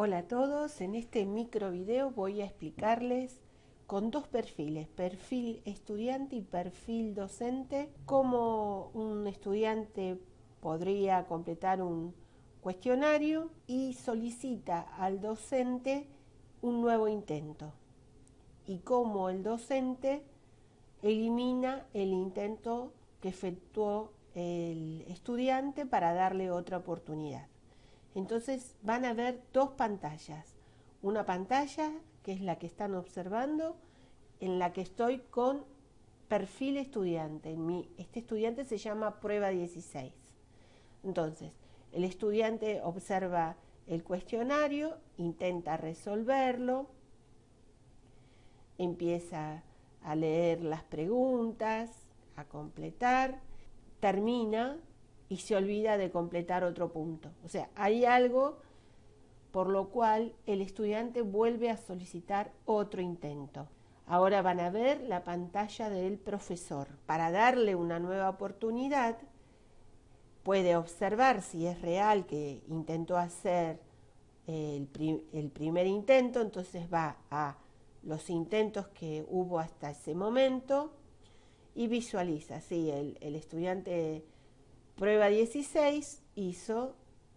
Hola a todos, en este micro video voy a explicarles con dos perfiles, perfil estudiante y perfil docente, cómo un estudiante podría completar un cuestionario y solicita al docente un nuevo intento y cómo el docente elimina el intento que efectuó el estudiante para darle otra oportunidad. Entonces van a ver dos pantallas. Una pantalla, que es la que están observando, en la que estoy con perfil estudiante. este estudiante se llama prueba 16. Entonces, el estudiante observa el cuestionario, intenta resolverlo, empieza a leer las preguntas, a completar, termina y se olvida de completar otro punto. O sea, hay algo por lo cual el estudiante vuelve a solicitar otro intento. Ahora van a ver la pantalla del profesor. Para darle una nueva oportunidad, puede observar si es real que intentó hacer el, primer intento, entonces va a los intentos que hubo hasta ese momento y visualiza, si el, el estudiante Prueba 16 hizo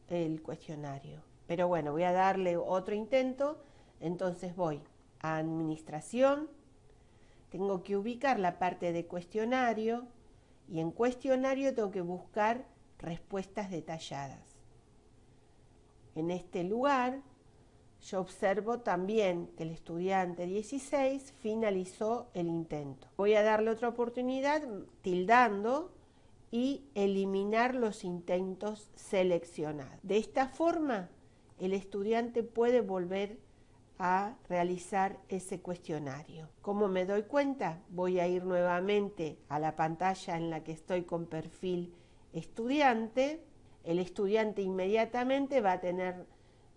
el cuestionario. Pero bueno, voy a darle otro intento. Entonces voy a administración. Tengo que ubicar la parte de cuestionario y en cuestionario tengo que buscar respuestas detalladas. En este lugar yo observo también que el estudiante 16 finalizó el intento. Voy a darle otra oportunidad tildando y eliminar los intentos seleccionados. De esta forma, el estudiante puede volver a realizar ese cuestionario. ¿Cómo me doy cuenta? Voy a ir nuevamente a la pantalla en la que estoy con perfil estudiante. El estudiante inmediatamente va a tener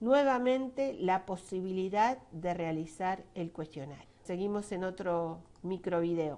nuevamente la posibilidad de realizar el cuestionario. Seguimos en otro micro video.